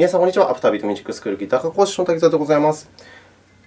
皆さん、こんにちは。アフタービートミュージックスクールギター科講師の滝沢でございます。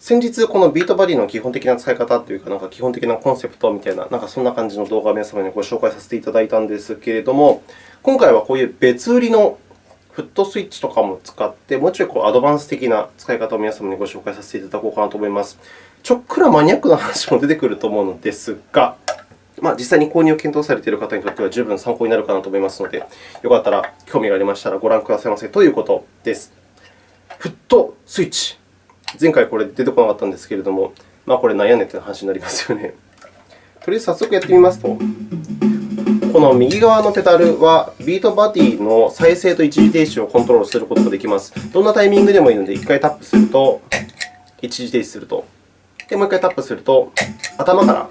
先日、この BeatBuddy の基本的な使い方というか、なんか基本的なコンセプトみたいな、なんかそんな感じの動画を皆様にご紹介させていただいたんですけれども、今回はこういう別売りのフットスイッチとかも使って、もうちょいこうアドバンス的な使い方を皆様にご紹介させていただこうかなと思います。ちょっくらマニアックな話も出てくると思うのですが、まあ、実際に購入を検討されている方にとっては十分参考になるかなと思いますので、よかったら興味がありましたらご覧くださいませということです。フットスイッチ。前回これ出てこなかったんですけれども、まあ、これ悩んでという話になりますよね。とりあえず早速やってみますと、この右側のペダルはビートバディの再生と一時停止をコントロールすることができます。どんなタイミングでもいいので、1回タップすると一時停止すると。で、もう1回タップすると頭から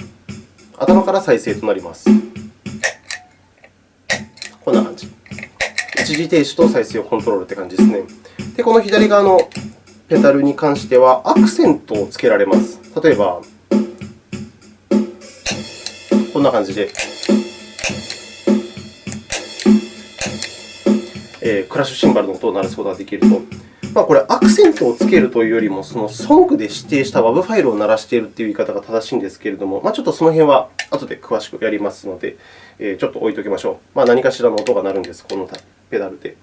頭から再生となります。こんな感じ。一時停止と再生をコントロールという感じですね。で、この左側のペダルに関しては、アクセントをつけられます。例えば、こんな感じで、えー、クラッシュシンバルの音を鳴らすことができると。まあ、これ、アクセントをつけるというよりも、そのソングで指定した WAV ファイルを鳴らしているという言い方が正しいんですけれども、まあ、ちょっとその辺は後で詳しくやりますので、えちょっと置いておきましょう。まあ、何かしらの音が鳴るんです、このペダルで。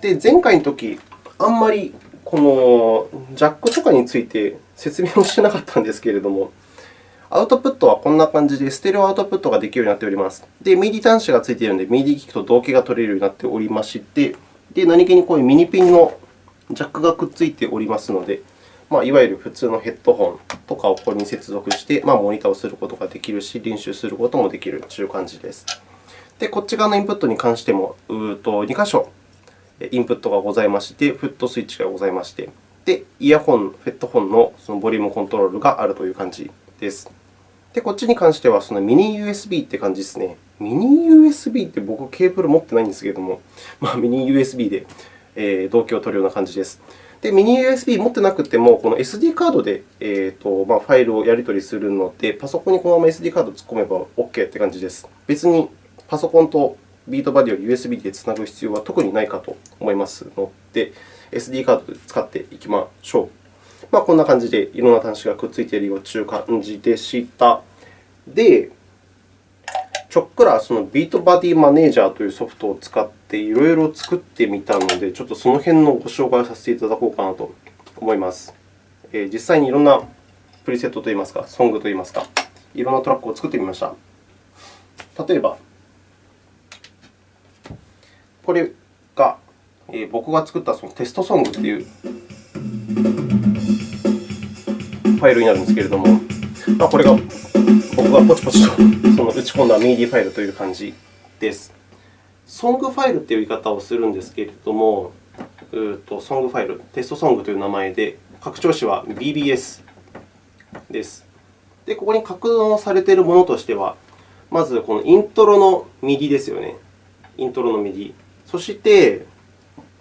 で、前回のとき、あんまりこのジャックとかについて説明をしてなかったんですけれども、アウトプットはこんな感じで、ステレオアウトプットができるようになっております。で、MIDI 端子がついているので、MIDI 機器と同期が取れるようになっておりまして、で何気にこういうミニピンのジャックがくっついておりますので、まあ、いわゆる普通のヘッドホンとかをここに接続して、まあ、モニターをすることができるし、練習することもできるという感じです。で、こっち側のインプットに関しても、うと2箇所インプットがございまして、フットスイッチがございまして、で、イヤホン、ヘッドホンのそのボリュームコントロールがあるという感じです。で、こっちに関してはそのミニ USB という感じですね。ミニ USB って僕、ケーブル持ってないんですけれども、まあ、ミニ USB で動機を取るような感じです。で、ミニ USB 持ってなくても、この SD カードで、えーとまあ、ファイルをやり取りするので、パソコンにこのまま SD カードを突っ込めば OK という感じです。別にパソコンとビートバディを USB でつなぐ必要は特にないかと思いますので、SD カードで使っていきましょう。まあ、こんな感じでいろんな端子がくっついているよという感じでした。で、ちょっくらそのビートバディマネージャーというソフトを使っていろいろ作ってみたので、ちょっとその辺のご紹介をさせていただこうかなと思います。えー、実際にいろんなプリセットといいますか、ソングといいますか、いろんなトラックを作ってみました。例えば、これが、えー、僕が作ったそのテストソングというファイルになるんですけれども、まあ、これが僕がポチポチとその打ち込んだ MIDI ファイルという感じです。ソングファイルという言い方をするんですけれども、うとソングファイル、テストソングという名前で、拡張子は BBS です。で、ここに格納されているものとしては、まずこのイントロの MIDI ですよね。イントロの MIDI。そして、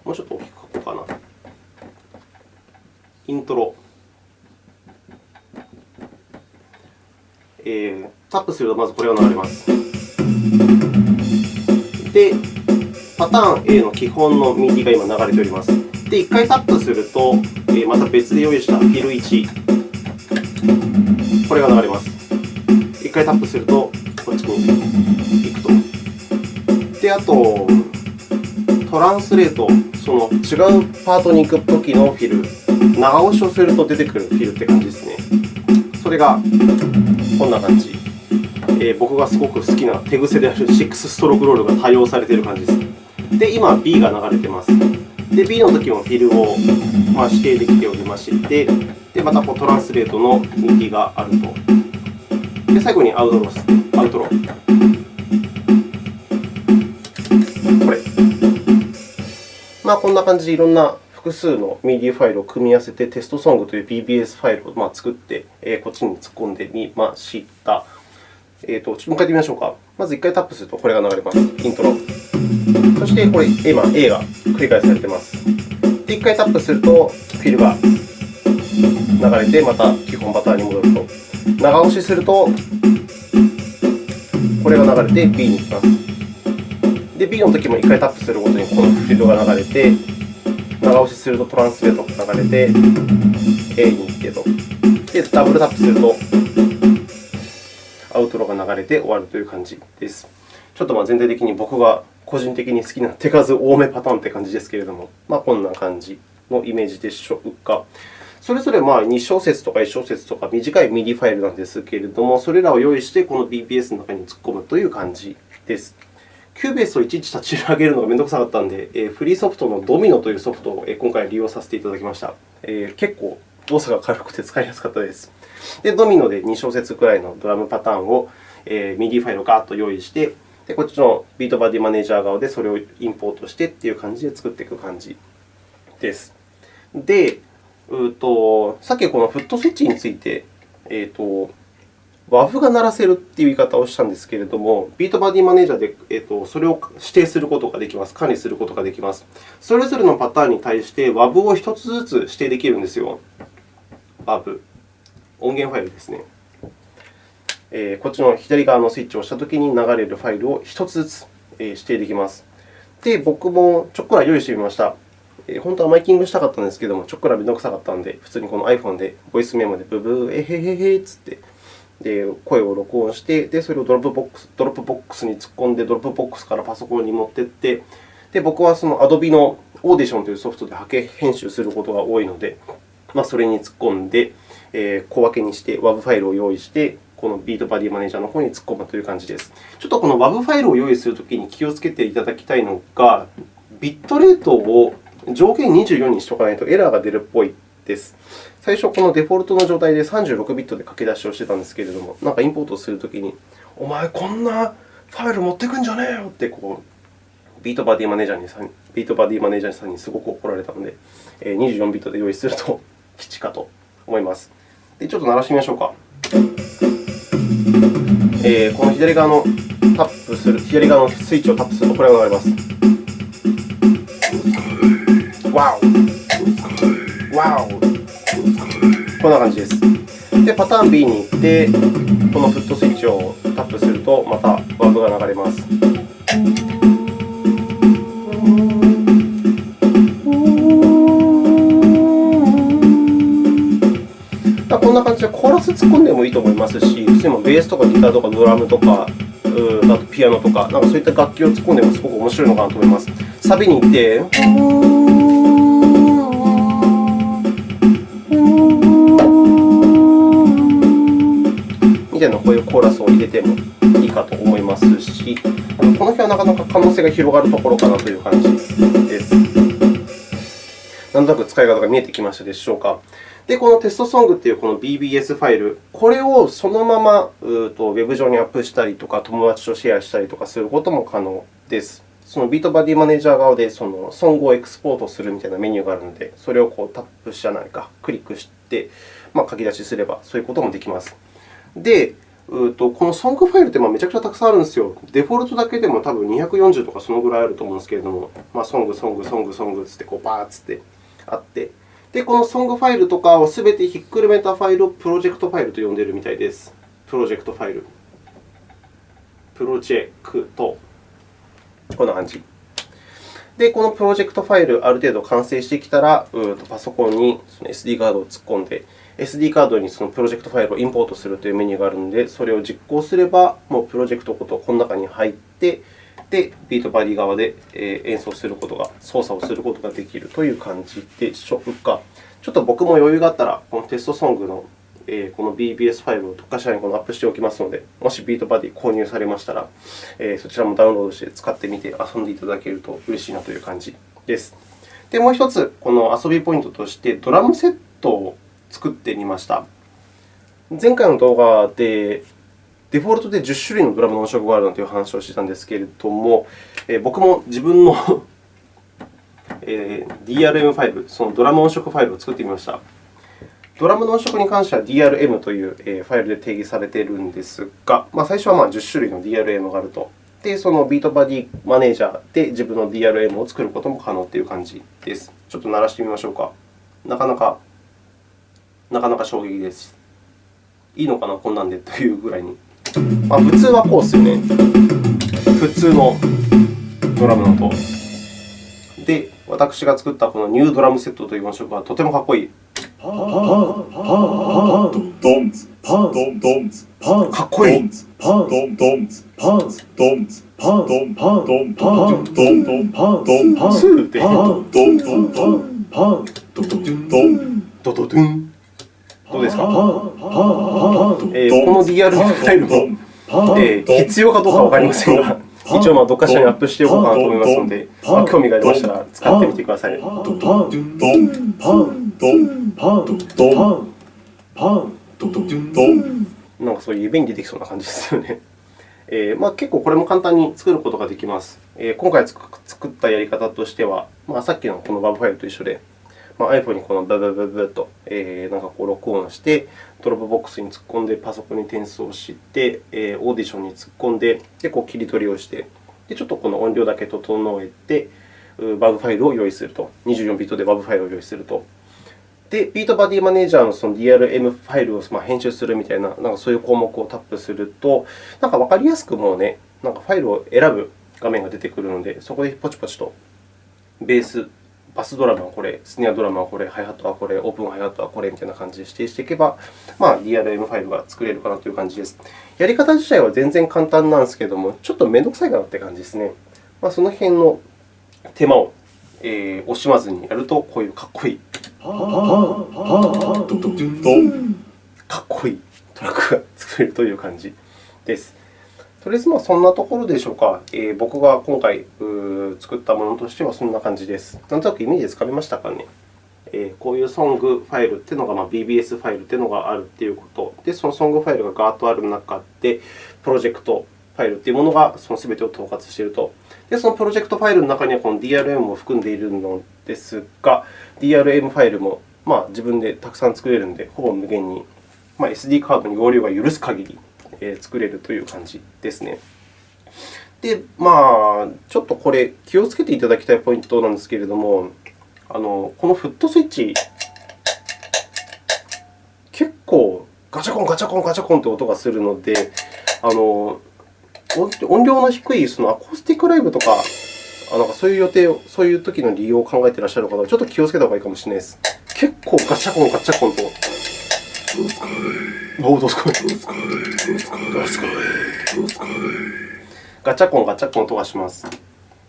もうちょっと大きく書こうかな。イントロ。えー、タップするとまずこれが流れます。で、パターン A の基本の MIDI が今流れております。で、1回タップすると、えー、また別で用意したフィル1、これが流れます。1回タップすると、こっちに行くと。で、あと、トランスレート、その違うパートに行くときのフィル、長押しをすると出てくるフィルって感じですね。それがこんな感じ。えー、僕がすごく好きな手癖である6ストロークロールが多用されている感じです。で、今 B が流れています。で、B のときもフィルをまあ指定できておりまして、でまたこうトランスレートの MIDI があると。で、最後にアウトロス、アウトロこれ。まあ、こんな感じでいろんな複数の MIDI ファイルを組み合わせてテストソングという BBS ファイルを作って、こっちに突っ込んでみました。えーと、もう一回やってみましょうか。まず1回タップするとこれが流れます。イントロ。そしてこれ今 A が繰り返されています。で、1回タップするとフィルが流れて、また基本パターンに戻ると。長押しするとこれが流れて B に行きます。で、B のときも1回タップするごとにこのフィルが流れて、長押しするとトランスレートが流れて、A に行ってと。で、ダブルタップすると、アウトロが流れて終わるという感じです。ちょっとまあ全体的に僕が個人的に好きな手数多めパターンという感じですけれども、まあ、こんな感じのイメージでしょうか。それぞれまあ2小節とか1小節とか短い MIDI ファイルなんですけれども、それらを用意してこの BPS の中に突っ込むという感じです。 Cubase をいちいち立ち上げるのがめんどくさかったので、フリーソフトの Domino というソフトを今回利用させていただきました。結構動作が軽くて使いやすかったです。で、ドミノで2小節くらいのドラムパターンを MIDI ファイルをガーッと用意して、でこっちのビートバディマネージャー側でそれをインポートしてという感じで作っていく感じです。で、うとさっきこのフットスイッチについて、えーと、WAV が鳴らせるという言い方をしたんですけれども、ビートバディマネージャーで、えーと、それを指定することができます。管理することができます。それぞれのパターンに対して WAV を1つずつ指定できるんですよ。WAV。音源ファイルですね。えー、こっちの左側のスイッチを押したときに流れるファイルを1つずつ指定できます。で、僕もちょっくら用意してみました。本当はマイキングしたかったんですけれども、ちょっくらめんどくさかったので、普通にこの iPhone でボイスメモでブブー、えへへへっつってで声を録音して、でそれをドロップボックスドロップボックスに突っ込んで、ドロップボックスからパソコンに持っていって、で僕はその Adobe の Audition というソフトで波形編集することが多いので、まあ、それに突っ込んで、えー、小分けにして WAV ファイルを用意して、このビートバディマネージャーの方に突っ込むという感じです。ちょっとこの WAV ファイルを用意するときに気をつけていただきたいのが、ビットレートを上限24にしておかないとエラーが出るっぽいです。最初、このデフォルトの状態で36ビットで書き出しをしてたんですけれども、なんかインポートするときに、お前、こんなファイル持ってくんじゃねえよってこう、ビートバディマネージャーにさんビートバディマネージャーさんにすごく怒られたので、24ビットで用意すると 吉かと思います。でちょっと鳴らしてみましょうか。えー、この左側のタップする、左側のスイッチをタップするとこれが流れます。わおわおこんな感じです。で、パターン B に行って、このフットスイッチをタップすると、またワードが流れます。こんな感じでコーラス突っ込んでもいいと思いますし、普通にベースとかギターとかドラムとか、あとピアノとか、なんかそういった楽器を突っ込んでもすごく面白いのかなと思います。サビに行って、みたいなこういうコーラスを入れてもいいかと思いますし、この辺はなかなか可能性が広がるところかなという感じです。なんとなく使い方が見えてきましたでしょうか。で、このテストソングというこの BBS ファイル、これをそのままうとウェブ上にアップしたりとか、友達とシェアしたりとかすることも可能です。そのビートバディマネージャー側でそのソングをエクスポートするみたいなメニューがあるので、それをこうタップしじゃないか、クリックして、まあ、書き出しすれば、そういうこともできます。で、うとこのソングファイルってめちゃくちゃたくさんあるんですよ。デフォルトだけでも多分240とかそのぐらいあると思うんですけれども、まあ、ソング、ソング、ソング、ソングつってこうバーッつってあって、で、このソングファイルとかをすべてひっくるめたファイルをプロジェクトファイルと呼んでいるみたいです。プロジェクトファイル。プロジェクト。こんな感じ。で、このプロジェクトファイル、ある程度完成してきたら、うとパソコンに SD カードを突っ込んで、SD カードにそのプロジェクトファイルをインポートするというメニューがあるので、それを実行すれば、もうプロジェクトごとこの中に入って、で、 BeatBuddy 側で演奏することが、操作をすることができるという感じでしょうか。ちょっと僕も余裕があったら、このテストソングのこの BBS ファイルをどこかしらにアップしておきますので、もし BeatBuddy 購入されましたら、そちらもダウンロードして使ってみて遊んでいただけると嬉しいなという感じです。で、もう1つ、この遊びポイントとして、ドラムセットを作ってみました。前回の動画で、デフォルトで10種類のドラムの音色があるなんていう話をしてたんですけれども、え僕も自分の DRM ファイル、そのドラム音色ファイルを作ってみました。ドラムの音色に関しては DRM というファイルで定義されているんですが、まあ、最初はまあ10種類の DRM があると。で、そのビートバディマネージャーで自分の DRM を作ることも可能という感じです。ちょっと鳴らしてみましょうか。なかなかなかなか衝撃です。いいのかな、こんなんでというぐらいに。まあ、普通はこうですよね。普通のドラムの音。で、私が作ったこのニュードラムセットという音色はとてもかっこいい。かっこいい。スーって。ドドドゥン。どうですか、えー、この DR ファイルも、えー、必要かどうかわかりませんが、一応まあどっかしらにアップしておこうかなと思いますので、まあ、興味がありましたら使ってみてください。なんかそういう夢に出てきそうな感じですよね。えーまあ、結構これも簡単に作ることができます。えー、今回作ったやり方としては、まあ、さっきのこの WAV ファイルと一緒で、まあ、iPhone にこのブブブブと、えー、なんかこう録音して、 Dropbox に突っ込んで、パソコンに転送して、えー、オーディションに突っ込んで、でこう切り取りをして、でちょっとこの音量だけ整えて、WAV ファイルを用意すると。24ビットで WAV ファイルを用意すると。で、ビートバディマネージャーのその DRM ファイルをま編集するみたいな、なんかそういう項目をタップすると、なんか分かりやすくもうね、なんかファイルを選ぶ画面が出てくるので、そこでポチポチとベース、バスドラムはこれ、スネアドラムはこれ、ハイハットはこれ、オープンハイハットはこれみたいな感じで指定していけば、まあ、DRM ファイルが作れるかなという感じです。やり方自体は全然簡単なんですけれども、ちょっと面倒くさいかなという感じですね。まあ、その辺の手間を、えー、惜しまずにやると、こういうかっこいい。かっこいいトラックが作れるという感じです。とりあえず、まあ、そんなところでしょうか。えー、僕が今回作ったものとしてはそんな感じです。なんとなくイメージつかめましたかね。えー、こういうソングファイルというのが、まあ、BBS ファイルというのがあるということ。で、そのソングファイルがガーッとある中で、プロジェクトファイルというものがその全てを統括していると。で、そのプロジェクトファイルの中にはこの DRM も含んでいるのですが、DRM ファイルもまあ自分でたくさん作れるので、ほぼ無限に、まあ、SD カードに容量が許す限り作れるという感じですね。で、まあ、ちょっとこれ、気をつけていただきたいポイントなんですけれども、あのこのフットスイッチ、結構ガチャコン、ガチャコン、ガチャコンという音がするので、あの音量の低いそのアコースティックライブとか、あなんかそういう予定を、そういう時の利用を考えていらっしゃる方は、ちょっと気をつけた方がいいかもしれないです。結構ガチャコン、ガチャコンと。おお、どすかい。どすかい。どすかい。どすかい。どうすかい。ガチャコン、ガチャコンとはします。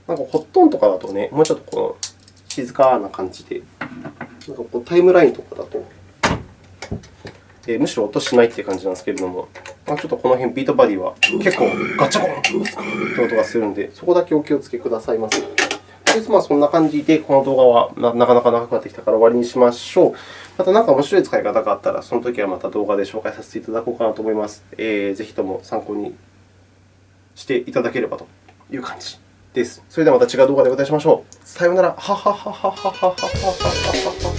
なんかホットンとかだとね、もうちょっとこの静かな感じで、なんかこうタイムラインとかだと、えー、むしろ音しないという感じなんですけれども、まあ、ちょっとこの辺、ビートバディは結構ガチャコンという音がするので、そこだけお気をつけくださいませ。でまあ、そんな感じで、この動画はなかなか長くなってきたから終わりにしましょう。また何か面白い使い方があったら、その時はまた動画で紹介させていただこうかなと思います。えー、ぜひとも参考にしていただければという感じです。それではまた違う動画でお会いしましょう。さようなら。はははははははははは。